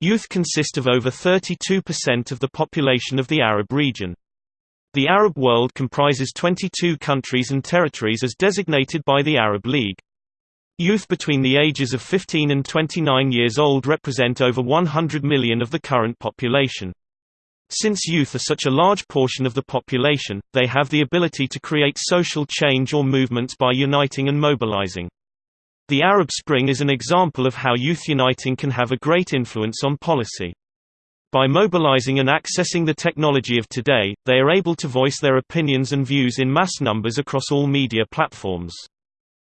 Youth consist of over 32% of the population of the Arab region. The Arab world comprises 22 countries and territories as designated by the Arab League. Youth between the ages of 15 and 29 years old represent over 100 million of the current population. Since youth are such a large portion of the population, they have the ability to create social change or movements by uniting and mobilizing. The Arab Spring is an example of how youth uniting can have a great influence on policy. By mobilizing and accessing the technology of today, they are able to voice their opinions and views in mass numbers across all media platforms.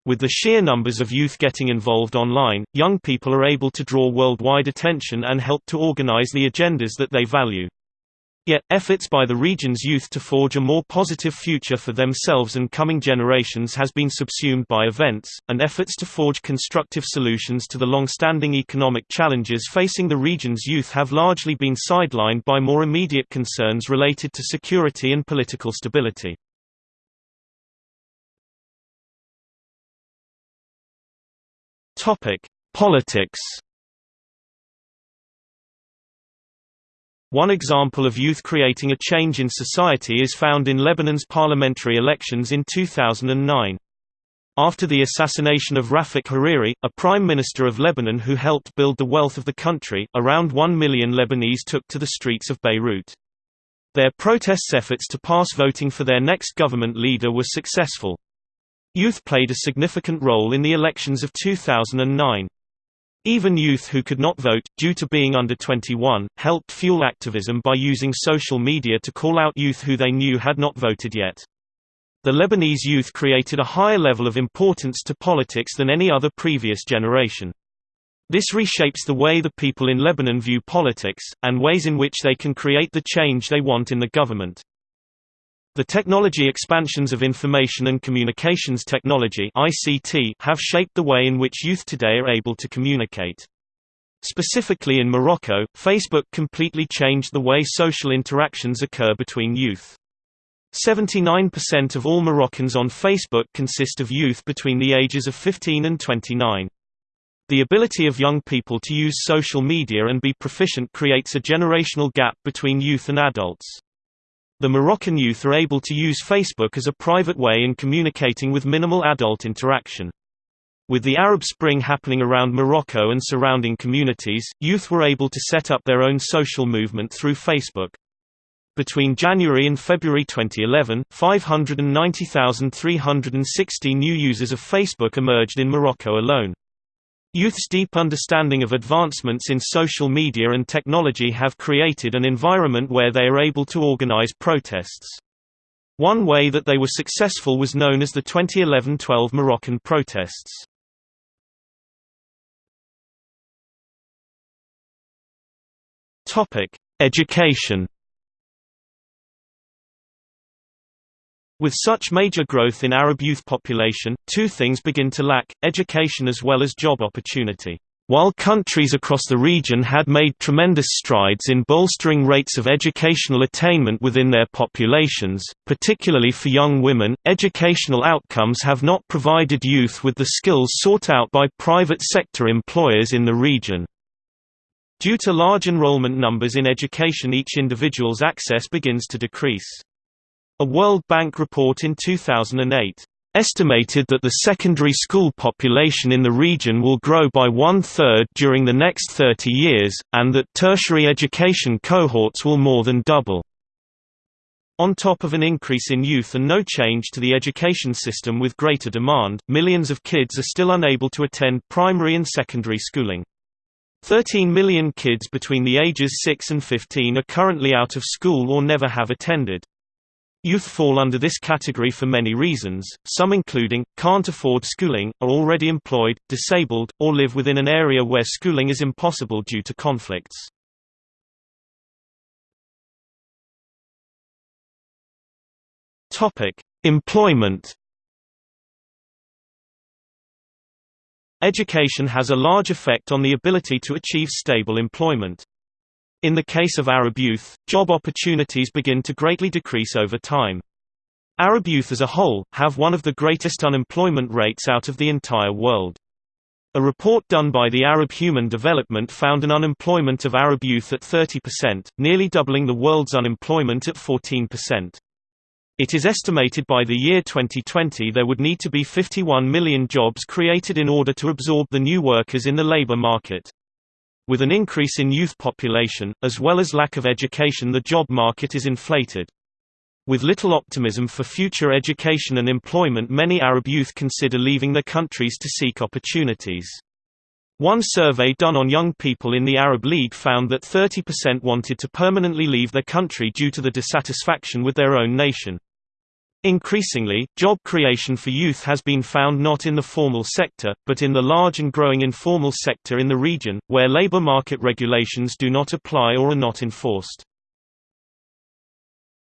With the sheer numbers of youth getting involved online, young people are able to draw worldwide attention and help to organize the agendas that they value. Yet, efforts by the region's youth to forge a more positive future for themselves and coming generations has been subsumed by events, and efforts to forge constructive solutions to the long-standing economic challenges facing the region's youth have largely been sidelined by more immediate concerns related to security and political stability. Politics One example of youth creating a change in society is found in Lebanon's parliamentary elections in 2009. After the assassination of Rafik Hariri, a prime minister of Lebanon who helped build the wealth of the country, around 1 million Lebanese took to the streets of Beirut. Their protests efforts to pass voting for their next government leader were successful. Youth played a significant role in the elections of 2009. Even youth who could not vote, due to being under 21, helped fuel activism by using social media to call out youth who they knew had not voted yet. The Lebanese youth created a higher level of importance to politics than any other previous generation. This reshapes the way the people in Lebanon view politics, and ways in which they can create the change they want in the government. The technology expansions of information and communications technology (ICT) have shaped the way in which youth today are able to communicate. Specifically in Morocco, Facebook completely changed the way social interactions occur between youth. 79% of all Moroccans on Facebook consist of youth between the ages of 15 and 29. The ability of young people to use social media and be proficient creates a generational gap between youth and adults. The Moroccan youth are able to use Facebook as a private way in communicating with minimal adult interaction. With the Arab Spring happening around Morocco and surrounding communities, youth were able to set up their own social movement through Facebook. Between January and February 2011, 590,360 new users of Facebook emerged in Morocco alone. Youth's deep understanding of advancements in social media and technology have created an environment where they are able to organize protests. One way that they were successful was known as the 2011-12 Moroccan protests. Education With such major growth in Arab youth population, two things begin to lack, education as well as job opportunity. While countries across the region had made tremendous strides in bolstering rates of educational attainment within their populations, particularly for young women, educational outcomes have not provided youth with the skills sought out by private sector employers in the region. Due to large enrollment numbers in education each individual's access begins to decrease. A World Bank report in 2008 estimated that the secondary school population in the region will grow by one-third during the next 30 years, and that tertiary education cohorts will more than double. On top of an increase in youth and no change to the education system with greater demand, millions of kids are still unable to attend primary and secondary schooling. 13 million kids between the ages 6 and 15 are currently out of school or never have attended. Youth fall under this category for many reasons, some including, can't afford schooling, are already employed, disabled, or live within an area where schooling is impossible due to conflicts. Employment Education has a large effect on the ability to achieve stable employment. In the case of Arab youth, job opportunities begin to greatly decrease over time. Arab youth as a whole, have one of the greatest unemployment rates out of the entire world. A report done by the Arab Human Development found an unemployment of Arab youth at 30%, nearly doubling the world's unemployment at 14%. It is estimated by the year 2020 there would need to be 51 million jobs created in order to absorb the new workers in the labor market. With an increase in youth population, as well as lack of education the job market is inflated. With little optimism for future education and employment many Arab youth consider leaving their countries to seek opportunities. One survey done on young people in the Arab League found that 30% wanted to permanently leave their country due to the dissatisfaction with their own nation. Increasingly, job creation for youth has been found not in the formal sector, but in the large and growing informal sector in the region, where labor market regulations do not apply or are not enforced.